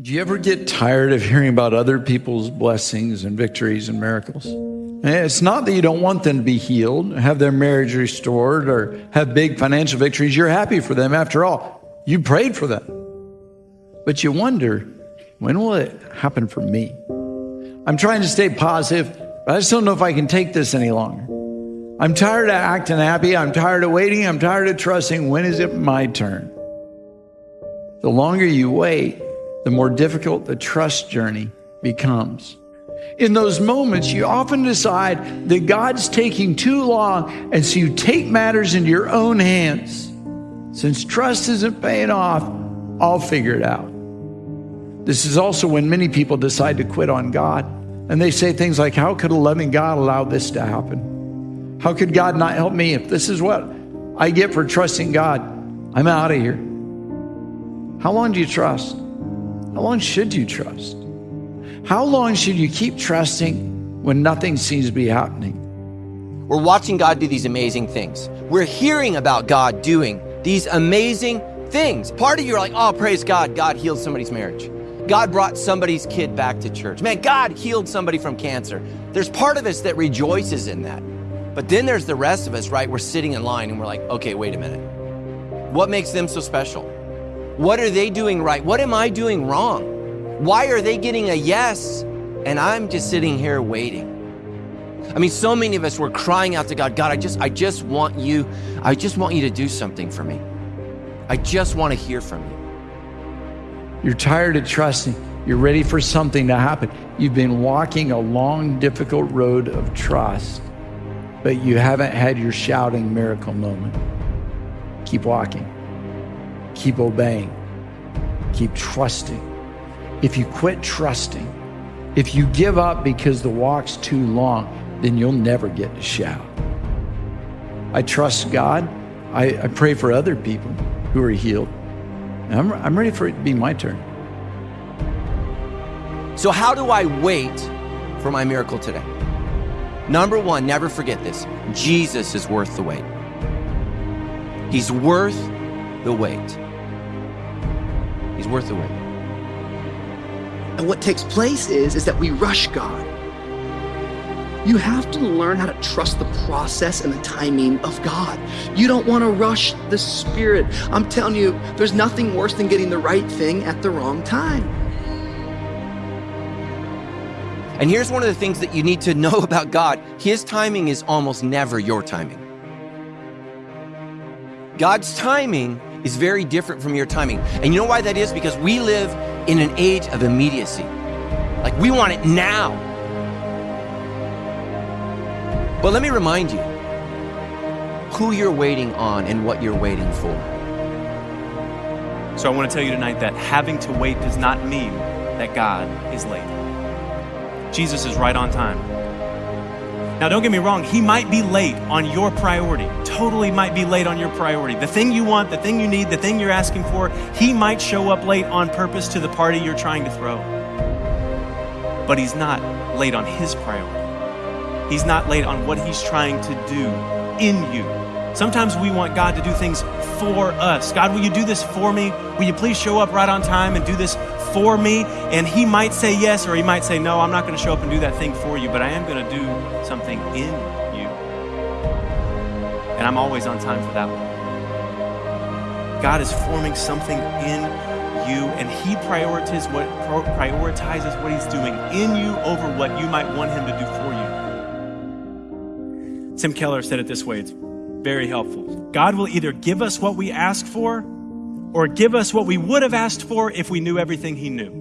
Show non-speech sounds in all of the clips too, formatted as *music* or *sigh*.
Do you ever get tired of hearing about other people's blessings and victories and miracles? Eh, it's not that you don't want them to be healed, have their marriage restored, or have big financial victories. You're happy for them. After all, you prayed for them. But you wonder, when will it happen for me? I'm trying to stay positive, but I just don't know if I can take this any longer. I'm tired of acting happy. I'm tired of waiting. I'm tired of trusting. When is it my turn? The longer you wait, the more difficult the trust journey becomes. In those moments, you often decide that God's taking too long, and so you take matters into your own hands. Since trust isn't paying off, I'll figure it out. This is also when many people decide to quit on God. And they say things like, How could a loving God allow this to happen? How could God not help me if this is what I get for trusting God? I'm out of here. How long do you trust? How long should you trust? How long should you keep trusting when nothing seems to be happening? We're watching God do these amazing things. We're hearing about God doing these amazing things. Part of you are like, oh, praise God, God healed somebody's marriage. God brought somebody's kid back to church. Man, God healed somebody from cancer. There's part of us that rejoices in that. But then there's the rest of us, right? We're sitting in line and we're like, okay, wait a minute. What makes them so special? What are they doing right? What am I doing wrong? Why are they getting a yes and I'm just sitting here waiting? I mean, so many of us were crying out to God, God, I just I just want you, I just want you to do something for me. I just want to hear from you. You're tired of trusting. You're ready for something to happen. You've been walking a long, difficult road of trust, but you haven't had your shouting miracle moment. Keep walking. Keep obeying. Keep trusting. If you quit trusting, if you give up because the walk's too long, then you'll never get to shout. I trust God. I, I pray for other people who are healed. I'm, I'm ready for it to be my turn. So, how do I wait for my miracle today? Number one, never forget this Jesus is worth the wait. He's worth the wait. He's worth the wait. And what takes place is, is that we rush God. You have to learn how to trust the process and the timing of God. You don't want to rush the Spirit. I'm telling you, there's nothing worse than getting the right thing at the wrong time. And here's one of the things that you need to know *laughs* about God His timing is almost never your timing. God's timing is very different from your timing. And you know why that is? Because we live in an age of immediacy. Like we want it now. But let me remind you who you're waiting on and what you're waiting for. So I want to tell you tonight that having to wait does not mean that God is late. Jesus is right on time. Now, don't get me wrong, he might be late on your priority. Totally might be late on your priority. The thing you want, the thing you need, the thing you're asking for, he might show up late on purpose to the party you're trying to throw. But he's not late on his priority. He's not late on what he's trying to do in you. Sometimes we want God to do things for us. God, will you do this for me? Will you please show up right on time and do this for me? And He might say yes, or He might say no, I'm not going to show up and do that thing for you, but I am going to do something in you. And I'm always on time for that one. God is forming something in you, and He prioritizes what, prioritizes what He's doing in you over what you might want Him to do for you. Tim Keller said it this way it's very helpful. God will either give us what we ask for or give us what we would have asked for if we knew everything He knew.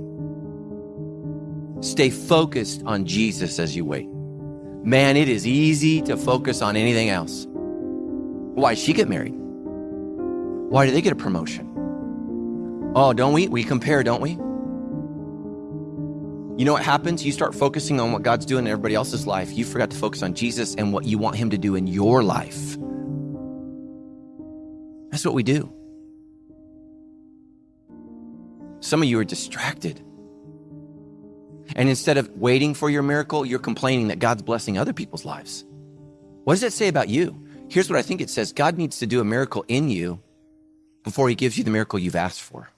Stay focused on Jesus as you wait. Man, it is easy to focus on anything else. Why did she get married? Why did they get a promotion? Oh, don't we? We compare, don't we? You know what happens? You start focusing on what God's doing in everybody else's life. You forgot to focus on Jesus and what you want Him to do in your life. That's what we do. Some of you are distracted. And instead of waiting for your miracle, you're complaining that God's blessing other people's lives. What does that say about you? Here's what I think it says God needs to do a miracle in you before he gives you the miracle you've asked for.